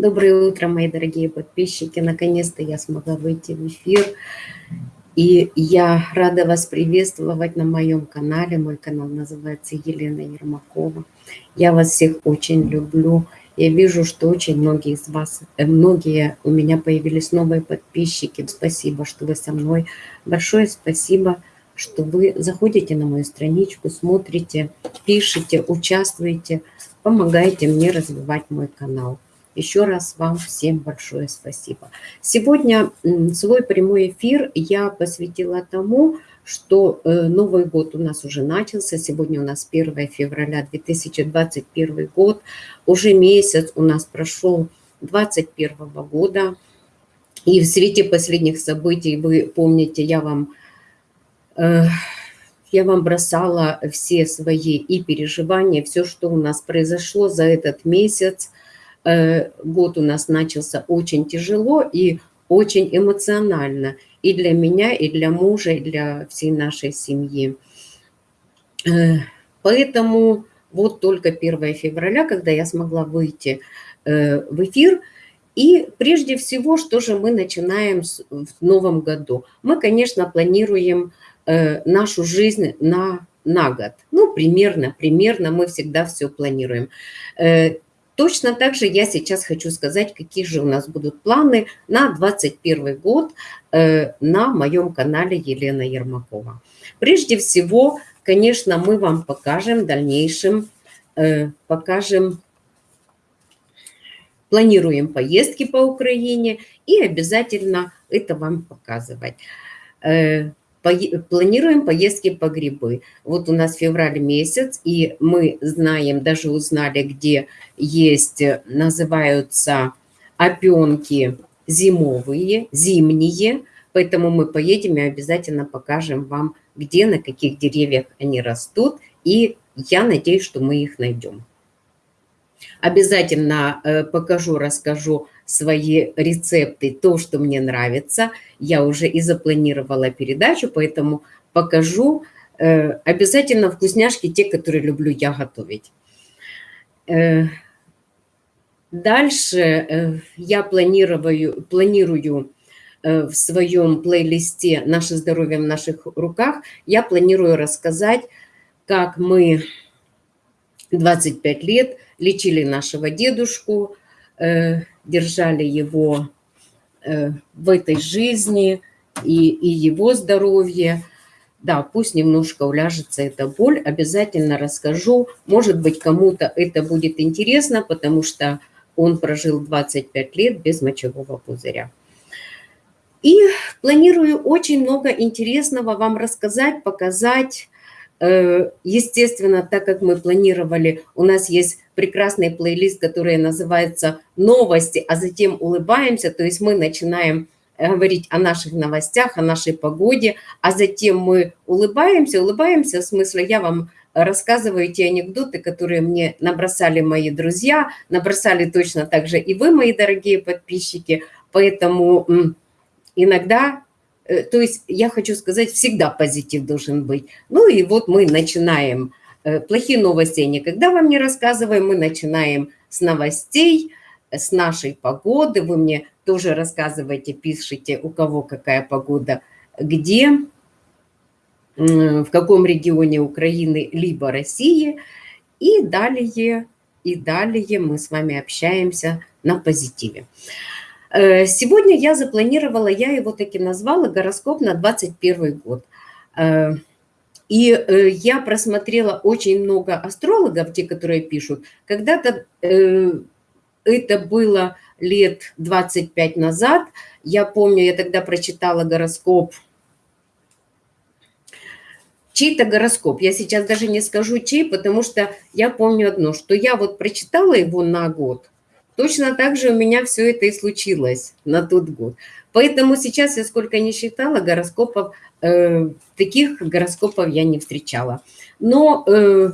Доброе утро, мои дорогие подписчики. Наконец-то я смогла выйти в эфир. И я рада вас приветствовать на моем канале. Мой канал называется Елена Ермакова. Я вас всех очень люблю. Я вижу, что очень многие из вас, э, многие у меня появились новые подписчики. Спасибо, что вы со мной. Большое спасибо, что вы заходите на мою страничку, смотрите, пишите, участвуете, помогаете мне развивать мой канал. Еще раз вам всем большое спасибо. Сегодня свой прямой эфир я посвятила тому, что э, Новый год у нас уже начался. Сегодня у нас 1 февраля 2021 год. Уже месяц у нас прошел 2021 года. И в свете последних событий, вы помните, я вам, э, я вам бросала все свои и переживания, все, что у нас произошло за этот месяц – год у нас начался очень тяжело и очень эмоционально и для меня, и для мужа, и для всей нашей семьи. Э, поэтому вот только 1 февраля, когда я смогла выйти э, в эфир, и прежде всего, что же мы начинаем в новом году? Мы, конечно, планируем нашу жизнь на, на год. Ну, примерно, примерно мы всегда все планируем. Точно так же я сейчас хочу сказать, какие же у нас будут планы на 2021 год э, на моем канале Елена Ермакова. Прежде всего, конечно, мы вам покажем в дальнейшем, э, покажем, планируем поездки по Украине и обязательно это вам показывать. Планируем поездки по грибы. Вот у нас февраль месяц, и мы знаем, даже узнали, где есть, называются опенки зимовые, зимние, поэтому мы поедем и обязательно покажем вам, где, на каких деревьях они растут, и я надеюсь, что мы их найдем. Обязательно э, покажу, расскажу свои рецепты, то, что мне нравится. Я уже и запланировала передачу, поэтому покажу э, обязательно вкусняшки, те, которые люблю я готовить. Э, дальше э, я планирую, планирую в своем плейлисте «Наше здоровье в наших руках» я планирую рассказать, как мы 25 лет лечили нашего дедушку, держали его э, в этой жизни и, и его здоровье. Да, пусть немножко уляжется эта боль, обязательно расскажу. Может быть, кому-то это будет интересно, потому что он прожил 25 лет без мочевого пузыря. И планирую очень много интересного вам рассказать, показать, естественно, так как мы планировали, у нас есть прекрасный плейлист, который называется «Новости», а затем улыбаемся, то есть мы начинаем э, говорить о наших новостях, о нашей погоде, а затем мы улыбаемся, улыбаемся, в смысле я вам рассказываю те анекдоты, которые мне набросали мои друзья, набросали точно так же и вы, мои дорогие подписчики, поэтому иногда Э, то есть я хочу сказать, всегда позитив должен быть. Ну и вот мы начинаем. Э, плохие новости никогда вам не рассказываем. Мы начинаем с новостей, с нашей погоды. Вы мне тоже рассказываете, пишите, у кого какая погода, где, в каком регионе Украины, либо России. И далее, и далее мы с вами общаемся на позитиве. Э, сегодня я запланировала, я его таки назвала «Гороскоп на 21 год». Э, и э, я просмотрела очень много астрологов, те, которые пишут. Когда-то это было лет 25 назад. Я помню, я тогда прочитала гороскоп чей-то гороскоп. Я сейчас даже не скажу чей, потому что я помню одно, что я вот прочитала его на год, Точно так же у меня все это и случилось на тот год. Поэтому сейчас я сколько не считала гороскопов, э, таких гороскопов я не встречала. Но э,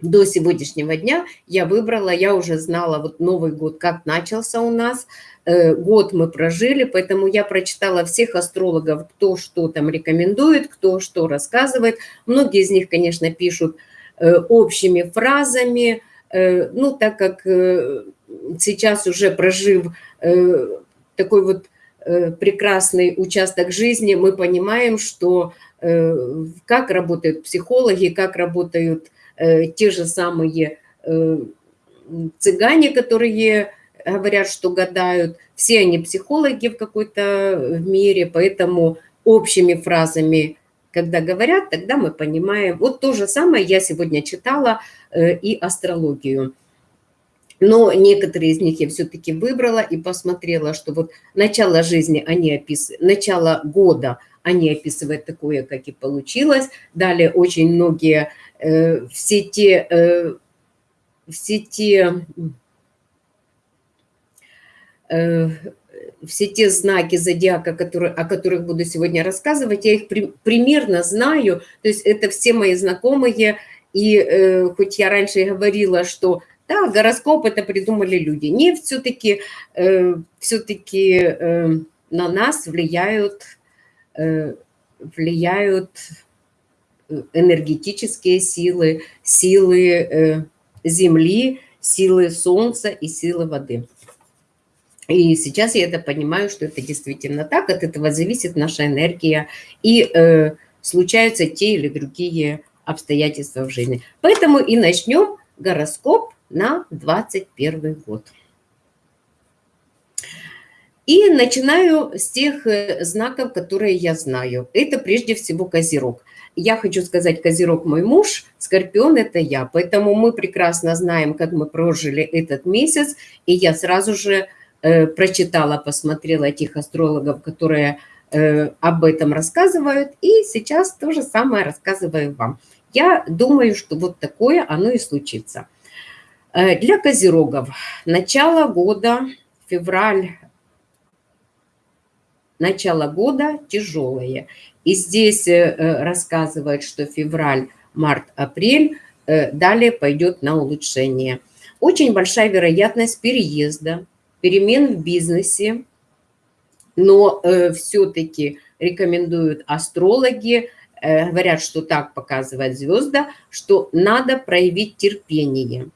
до сегодняшнего дня я выбрала, я уже знала вот Новый год, как начался у нас. Э, год мы прожили, поэтому я прочитала всех астрологов, кто что там рекомендует, кто что рассказывает. Многие из них, конечно, пишут э, общими фразами, ну, так как э, сейчас уже прожив такой вот прекрасный участок жизни, мы понимаем, что как работают психологи, как работают те же самые цыгане, которые говорят, что гадают. Все они психологи в какой-то мере, поэтому общими фразами, когда говорят, тогда мы понимаем. Вот то же самое я сегодня читала э, и астрологию. Но некоторые из них я все-таки выбрала и посмотрела, что вот начало жизни они описывают, начало года они описывают такое, как и получилось. Далее очень многие, э, все те, э, все те Э, все те знаки зодиака, которые, о которых буду сегодня рассказывать, я их при, примерно знаю, то есть это все мои знакомые, и э, хоть я раньше и говорила, что да, гороскоп это придумали люди, не все-таки э, все-таки э, на нас влияют, э, влияют энергетические силы, силы э, Земли, силы Солнца и силы воды. И сейчас я это понимаю, что это действительно так, от этого зависит наша энергия, и э, случаются те или другие обстоятельства в жизни. Поэтому и начнем гороскоп на 21 год. И начинаю с тех э, знаков, которые я знаю. Это прежде всего Козерог. Я хочу сказать, Козерог мой муж, Скорпион это я. Поэтому мы прекрасно знаем, как мы прожили этот месяц. И я сразу же Э, прочитала, посмотрела этих астрологов, которые э, об этом рассказывают, и сейчас то же самое рассказываю вам. Я думаю, что вот такое оно и случится. Э, для козерогов начало года, февраль, начало года тяжелое. И здесь рассказывают, что февраль, март, апрель далее пойдет на улучшение. Очень большая вероятность переезда, перемен в бизнесе, но э, все-таки рекомендуют астрологи, э, говорят, что так показывает звезда, что надо проявить терпение.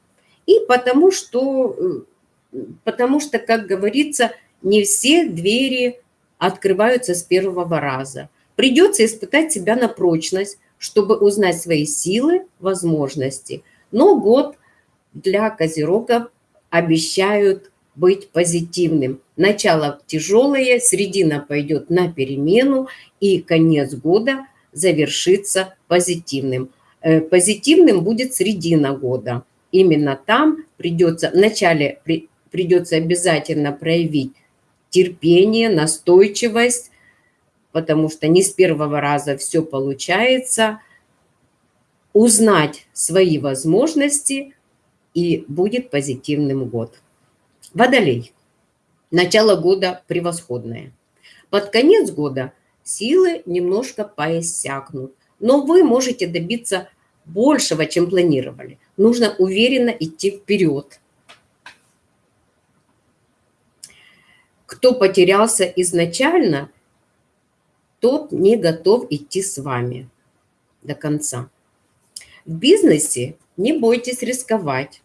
И потому что, э, потому что, как говорится, не все двери открываются с первого раза. Придется испытать себя на прочность, чтобы узнать свои силы, возможности. Но год для козерогов обещают быть позитивным. Начало тяжелое, середина пойдет на перемену, и конец года завершится позитивным. Э, позитивным будет середина года. Именно там придется, вначале придется обязательно проявить терпение, настойчивость, потому что не с первого раза все получается, узнать свои возможности, и будет позитивным год. Водолей. Начало года превосходное. Под конец года силы немножко поиссякнут, но вы можете добиться большего, чем планировали. Нужно уверенно идти вперед. Кто потерялся изначально, тот не готов идти с вами до конца. В бизнесе не бойтесь рисковать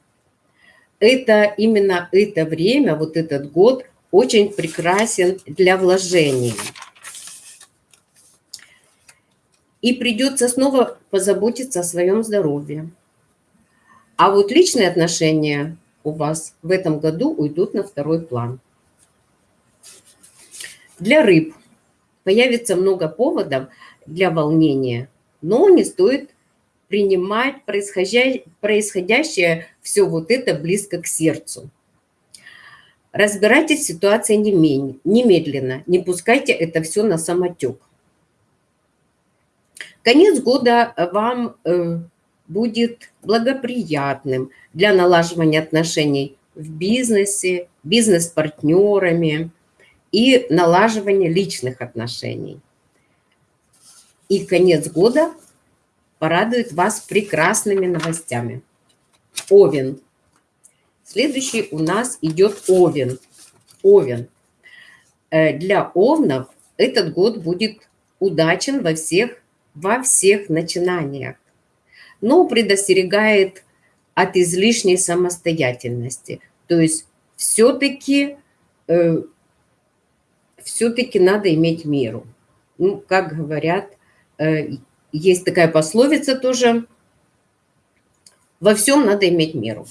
это именно это время, вот этот год очень прекрасен для вложений. И придется снова позаботиться о своем здоровье. А вот личные отношения у вас в этом году уйдут на второй план. Для рыб появится много поводов для волнения, но не стоит принимать происходящее все вот это близко к сердцу. Разбирайтесь в ситуации немедленно, не пускайте это все на самотек. Конец года вам э, будет благоприятным для налаживания отношений в бизнесе, бизнес-партнерами и налаживания личных отношений. И конец года порадует вас прекрасными новостями. Овен. Следующий у нас идет Овен. Овен. Э, для овнов этот год будет удачен во всех, во всех начинаниях, но предостерегает от излишней самостоятельности. То есть все-таки э, все-таки надо иметь меру. Ну, как говорят, э, есть такая пословица тоже, во всем надо иметь меру.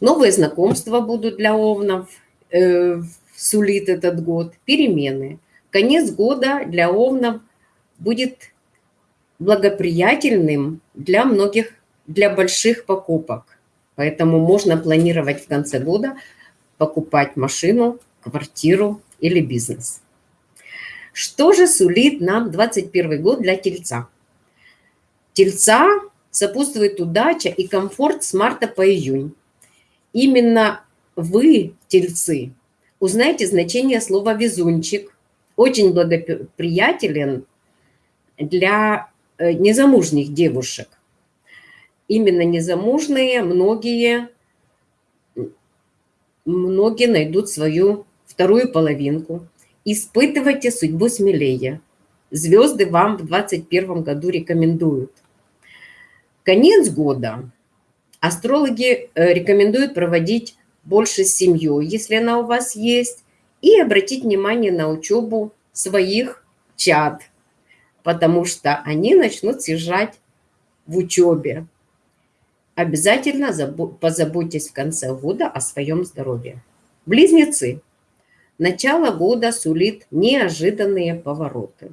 Новые знакомства будут для овнов, э, сулит этот год, перемены. Конец года для овнов будет благоприятельным для многих, для больших покупок. Поэтому можно планировать в конце года покупать машину, квартиру или бизнес. Что же сулит нам 21 год для тельца? Тельца сопутствует удача и комфорт с марта по июнь. Именно вы, тельцы, узнаете значение слова «везунчик». Очень благоприятелен для э, незамужних девушек. Именно незамужные многие, многие найдут свою вторую половинку. Испытывайте судьбу смелее. Звезды вам в 2021 году рекомендуют. Конец года астрологи э, рекомендуют проводить больше с семьей, если она у вас есть, и обратить внимание на учебу своих чад, потому что они начнут съезжать в учебе. Обязательно позаботьтесь в конце года о своем здоровье. Близнецы. Начало года сулит неожиданные повороты.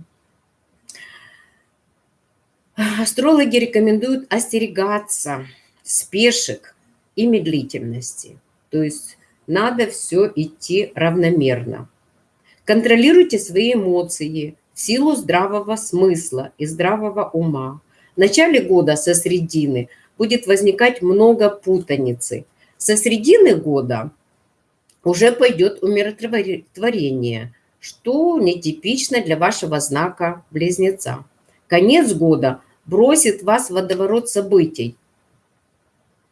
Астрологи рекомендуют остерегаться спешек и медлительности. То есть надо все идти равномерно. Контролируйте свои эмоции в силу здравого смысла и здравого ума. В начале года со средины будет возникать много путаницы. Со средины года уже пойдет умиротворение, что нетипично для вашего знака близнеца. Конец года бросит вас в водоворот событий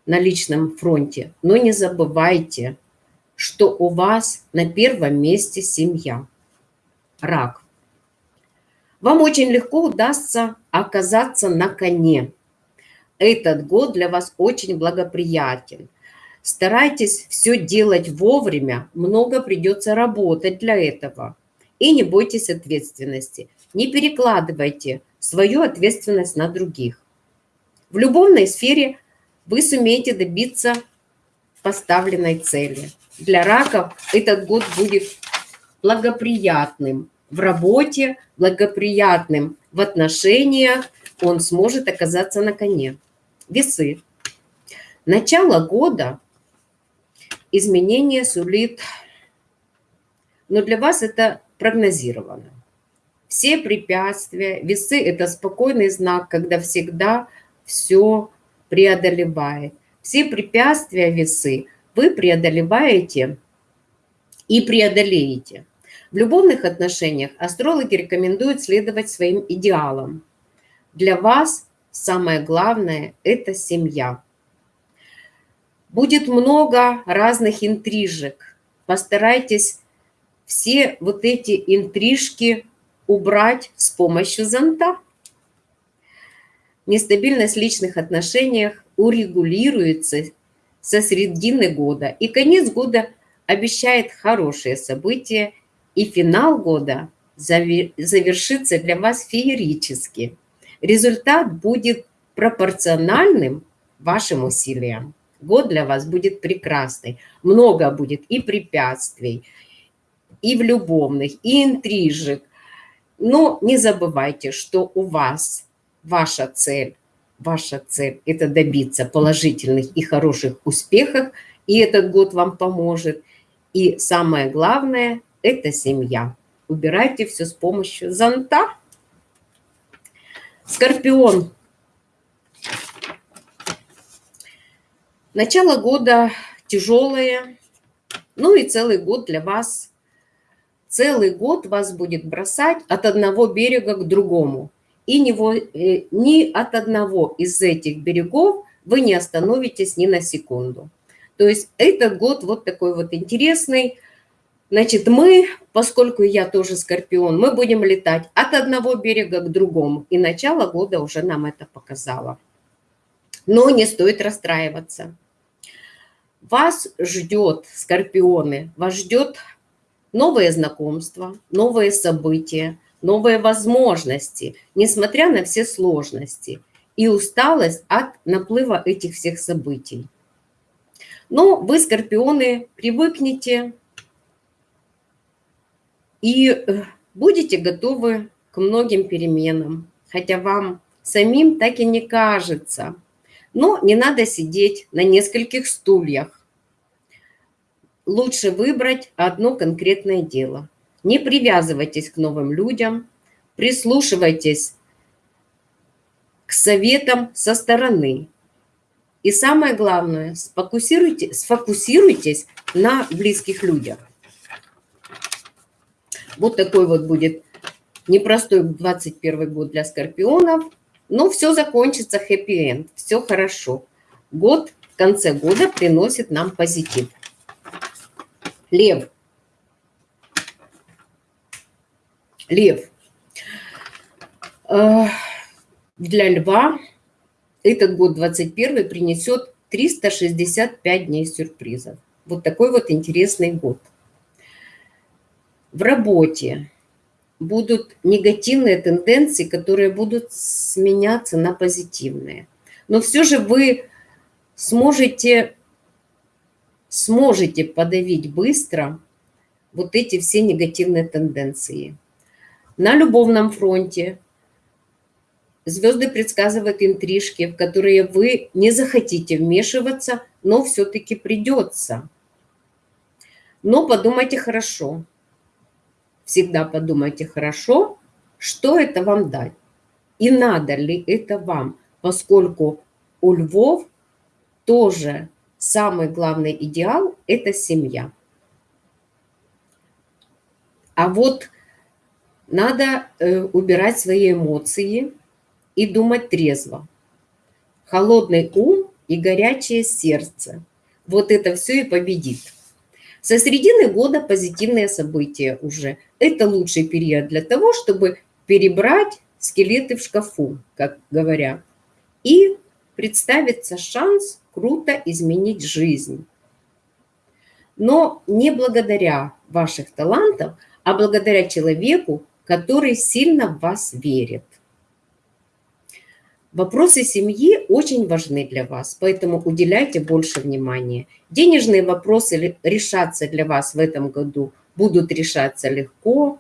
на личном фронте, но не забывайте, что у вас на первом месте семья. Рак. Вам очень легко удастся оказаться на коне. Этот год для вас очень благоприятен. Старайтесь все делать вовремя, много придется работать для этого. И не бойтесь ответственности. Не перекладывайте свою ответственность на других. В любовной сфере вы сумеете добиться поставленной цели. Для раков этот год будет благоприятным в работе, благоприятным в отношениях, он сможет оказаться на коне. Весы. Начало года изменение сулит, но для вас это прогнозировано. Все препятствия, весы – это спокойный знак, когда всегда все преодолевает. Все препятствия весы вы преодолеваете и преодолеете. В любовных отношениях астрологи рекомендуют следовать своим идеалам. Для вас самое главное – это семья. Будет много разных интрижек. Постарайтесь все вот эти интрижки убрать с помощью зонта. Нестабильность в личных отношениях урегулируется со середины года. И конец года обещает хорошие события, и финал года завершится для вас феерически. Результат будет пропорциональным вашим усилиям год для вас будет прекрасный. Много будет и препятствий, и в любовных, и интрижек. Но не забывайте, что у вас ваша цель, ваша цель – это добиться положительных и хороших успехов, и этот год вам поможет. И самое главное – это семья. Убирайте все с помощью зонта. Скорпион Начало года тяжелое, ну и целый год для вас. Целый год вас будет бросать от одного берега к другому. И ни, э, ни от одного из этих берегов вы не остановитесь ни на секунду. То есть этот год вот такой вот интересный. Значит, мы, поскольку я тоже скорпион, мы будем летать от одного берега к другому. И начало года уже нам это показало. Но не стоит расстраиваться. Вас ждет, скорпионы, вас ждет новые знакомства, новые события, новые возможности, несмотря на все сложности и усталость от наплыва этих всех событий. Но вы, скорпионы, привыкнете и э, будете готовы к многим переменам, хотя вам самим так и не кажется. Но не надо сидеть на нескольких стульях. Лучше выбрать одно конкретное дело. Не привязывайтесь к новым людям, прислушивайтесь к советам со стороны. И самое главное, сфокусируйте, сфокусируйтесь на близких людях. Вот такой вот будет непростой 21 год для скорпионов, но все закончится хэппи-энд, все хорошо. Год в конце года приносит нам позитив. Лев. Лев. Для льва этот год 21 принесет 365 дней сюрпризов. Вот такой вот интересный год. В работе будут негативные тенденции, которые будут сменяться на позитивные. Но все же вы сможете, сможете подавить быстро вот эти все негативные тенденции. На любовном фронте звезды предсказывают интрижки, в которые вы не захотите вмешиваться, но все-таки придется. Но подумайте хорошо всегда подумайте хорошо, что это вам дать и надо ли это вам, поскольку у львов тоже самый главный идеал – это семья. А вот надо э, убирать свои эмоции и думать трезво. Холодный ум и горячее сердце. Вот это все и победит. Со середины года позитивные события уже. Это лучший период для того, чтобы перебрать скелеты в шкафу, как говорят, и представится шанс круто изменить жизнь. Но не благодаря ваших талантов, а благодаря человеку, который сильно в вас верит. Вопросы семьи очень важны для вас, поэтому уделяйте больше внимания. Денежные вопросы решаться для вас в этом году будут решаться легко.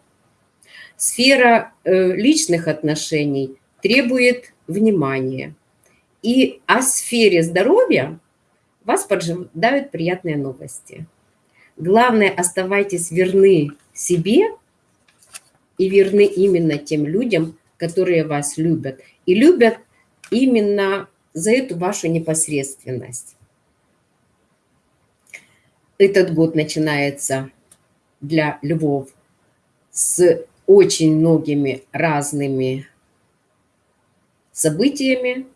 Сфера э, личных отношений требует внимания. И о сфере здоровья вас поджидают приятные новости. Главное, оставайтесь верны себе и верны именно тем людям, которые вас любят. И любят именно за эту вашу непосредственность. Этот год начинается для львов с очень многими разными событиями.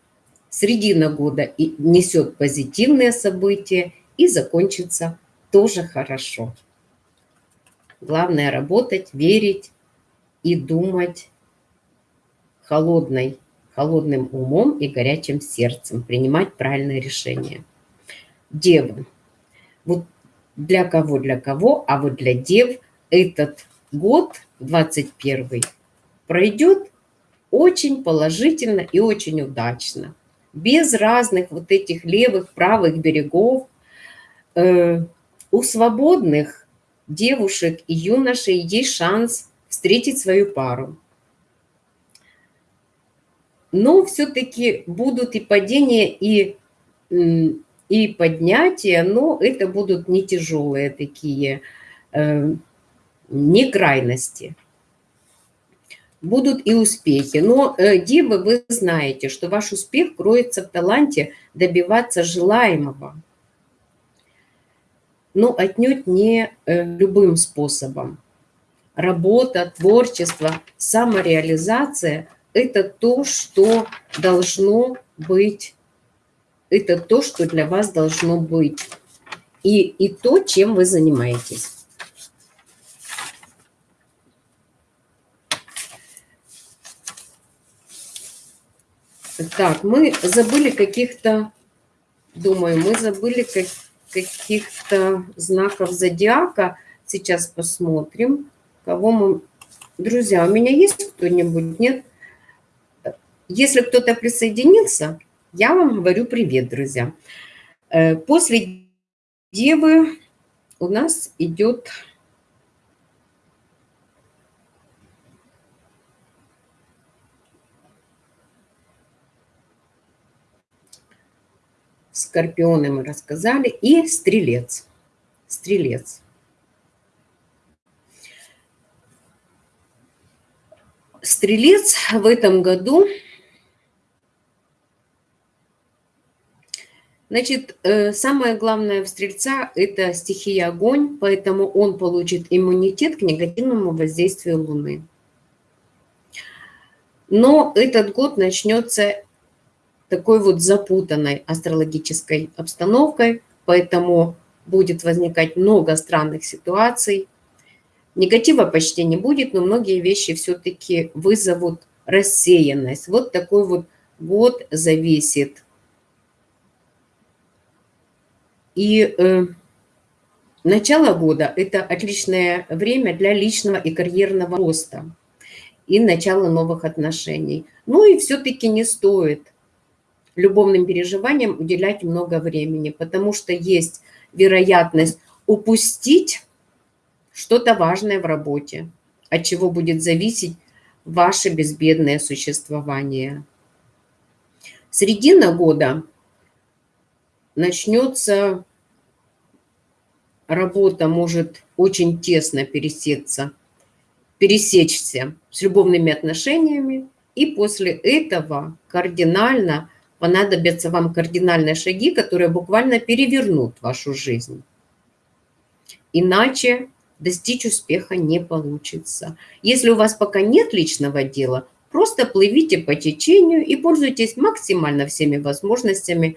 Средина года и несет позитивные события и закончится тоже хорошо. Главное работать, верить и думать холодной холодным умом и горячим сердцем принимать правильное решение. Девы. Вот для кого, для кого, а вот для дев этот год, 21 пройдет очень положительно и очень удачно. Без разных вот этих левых, правых берегов. Э, у свободных девушек и юношей есть шанс встретить свою пару но все-таки будут и падения, и, и поднятия, но это будут не тяжелые такие, э, не крайности. Будут и успехи. Но, э, девы, вы знаете, что ваш успех кроется в таланте добиваться желаемого. Но отнюдь не э, любым способом. Работа, творчество, самореализация – это то, что должно быть, это то, что для вас должно быть, и, и то, чем вы занимаетесь. Так, мы забыли каких-то, думаю, мы забыли как, каких-то знаков зодиака. Сейчас посмотрим, кого мы... Друзья, у меня есть кто-нибудь? Нет? Если кто-то присоединился, я вам говорю привет, друзья. Э, после Девы у нас идет Скорпионы мы рассказали. И Стрелец. Стрелец. Стрелец в этом году... Значит, э, самое главное в Стрельца – это стихия огонь, поэтому он получит иммунитет к негативному воздействию Луны. Но этот год начнется такой вот запутанной астрологической обстановкой, поэтому будет возникать много странных ситуаций. Негатива почти не будет, но многие вещи все-таки вызовут рассеянность. Вот такой вот год зависит. И э, начало года – это отличное время для личного и карьерного роста и начала новых отношений. Ну и все-таки не стоит любовным переживаниям уделять много времени, потому что есть вероятность упустить что-то важное в работе, от чего будет зависеть ваше безбедное существование. Середина года начнется работа может очень тесно пересечься, пересечься с любовными отношениями, и после этого кардинально понадобятся вам кардинальные шаги, которые буквально перевернут вашу жизнь. Иначе достичь успеха не получится. Если у вас пока нет личного дела, просто плывите по течению и пользуйтесь максимально всеми возможностями.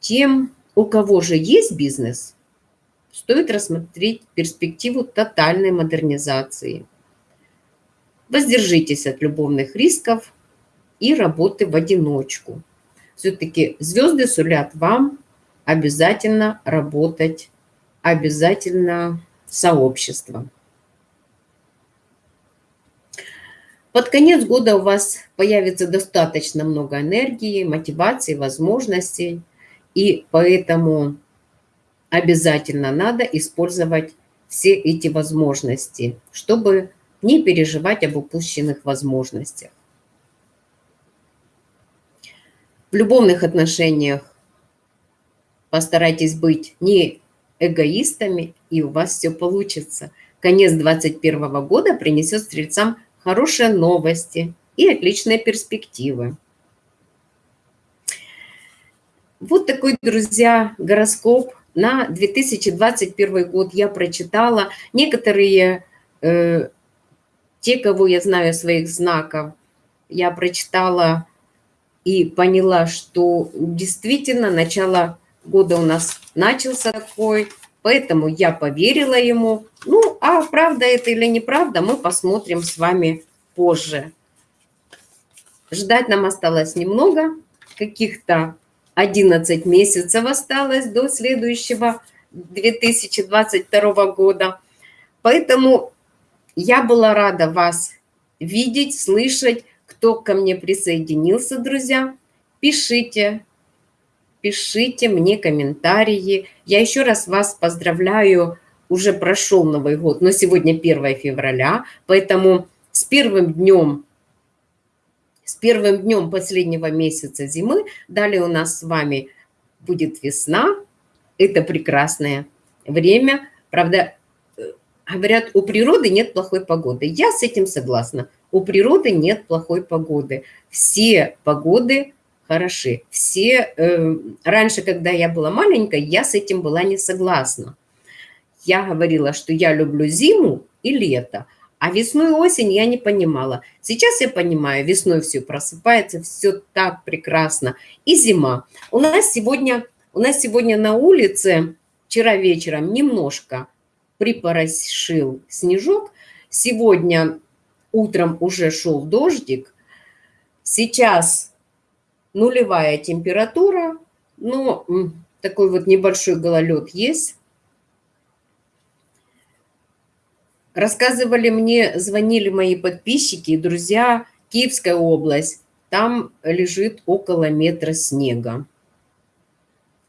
Тем, у кого же есть бизнес, стоит рассмотреть перспективу тотальной модернизации. Воздержитесь от любовных рисков и работы в одиночку все-таки звезды сулят вам обязательно работать, обязательно сообщество. Под конец года у вас появится достаточно много энергии, мотивации, возможностей, и поэтому обязательно надо использовать все эти возможности, чтобы не переживать об упущенных возможностях. В любовных отношениях постарайтесь быть не эгоистами, и у вас все получится. Конец 2021 года принесет стрельцам хорошие новости и отличные перспективы. Вот такой, друзья, гороскоп на 2021 год я прочитала. Некоторые, э, те, кого я знаю своих знаков, я прочитала и поняла, что действительно начало года у нас начался такой, поэтому я поверила ему. Ну, а правда это или неправда, мы посмотрим с вами позже. Ждать нам осталось немного, каких-то 11 месяцев осталось до следующего 2022 года. Поэтому я была рада вас видеть, слышать, кто ко мне присоединился, друзья, пишите, пишите мне комментарии. Я еще раз вас поздравляю, уже прошел Новый год, но сегодня 1 февраля, поэтому с первым днем, с первым днем последнего месяца зимы, далее у нас с вами будет весна, это прекрасное время. Правда, э, говорят, у природы нет плохой погоды. Я с этим согласна. У природы нет плохой погоды. Все погоды хороши. Все, э, раньше, когда я была маленькой, я с этим была не согласна. Я говорила, что я люблю зиму и лето, а весну и осень я не понимала. Сейчас я понимаю, весной все просыпается, все так прекрасно. И зима. У нас сегодня, у нас сегодня на улице, вчера вечером немножко припорошил снежок. Сегодня утром уже шел дождик, сейчас нулевая температура, но Такой вот небольшой гололед есть. Рассказывали мне, звонили мои подписчики и друзья, Киевская область, там лежит около метра снега.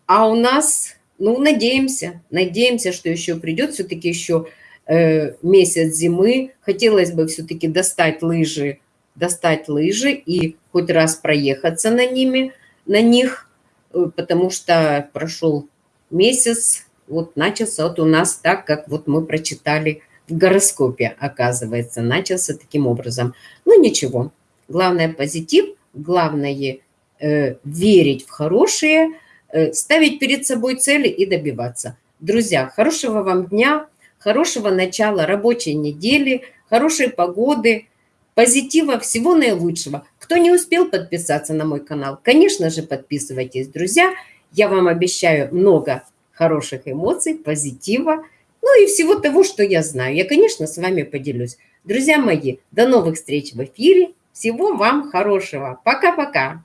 А у нас, ну, надеемся, надеемся, что еще придет все-таки еще э, месяц зимы. Хотелось бы все-таки достать лыжи, достать лыжи и хоть раз проехаться на ними, на них, э, потому что прошел месяц, вот начался вот у нас так, как вот мы прочитали в гороскопе, оказывается, начался таким образом. Ну, ничего, главное позитив, главное э, верить в хорошее, э, ставить перед собой цели и добиваться. Друзья, хорошего вам дня, хорошего начала рабочей недели, хорошей погоды, позитива, всего наилучшего. Кто не успел подписаться на мой канал, конечно же, подписывайтесь, друзья. Я вам обещаю много хороших эмоций, позитива, ну и всего того, что я знаю. Я, конечно, с вами поделюсь. Друзья мои, до новых встреч в эфире. Всего вам хорошего. Пока-пока.